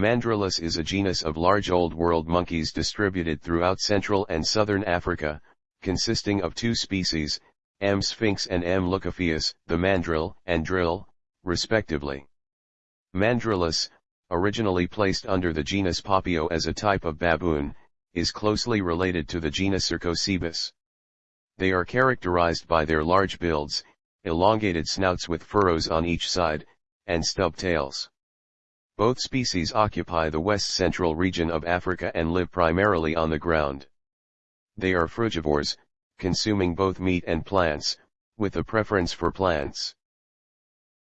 Mandrillus is a genus of large Old World monkeys distributed throughout Central and Southern Africa, consisting of two species, M. sphinx and M. leucophaeus, the mandrill and drill, respectively. Mandrillus, originally placed under the genus Papio as a type of baboon, is closely related to the genus Cercocebus. They are characterized by their large builds, elongated snouts with furrows on each side, and stub tails. Both species occupy the west-central region of Africa and live primarily on the ground. They are frugivores, consuming both meat and plants, with a preference for plants.